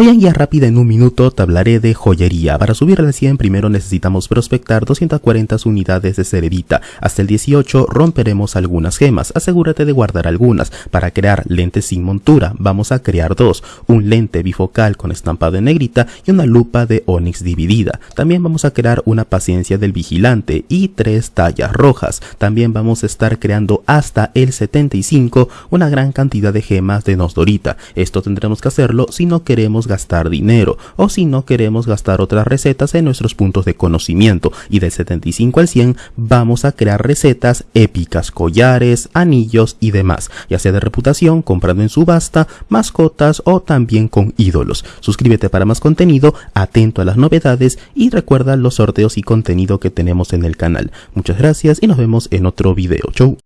Hoy en Guía Rápida en un minuto te hablaré de joyería. Para subir al 100 primero necesitamos prospectar 240 unidades de cerebita. Hasta el 18 romperemos algunas gemas. Asegúrate de guardar algunas. Para crear lentes sin montura vamos a crear dos. Un lente bifocal con estampado en negrita y una lupa de onix dividida. También vamos a crear una paciencia del vigilante y tres tallas rojas. También vamos a estar creando hasta el 75 una gran cantidad de gemas de nosdorita. Esto tendremos que hacerlo si no queremos gastar dinero o si no queremos gastar otras recetas en nuestros puntos de conocimiento y del 75 al 100 vamos a crear recetas épicas, collares, anillos y demás, ya sea de reputación, comprando en subasta, mascotas o también con ídolos. Suscríbete para más contenido, atento a las novedades y recuerda los sorteos y contenido que tenemos en el canal. Muchas gracias y nos vemos en otro video. Chau.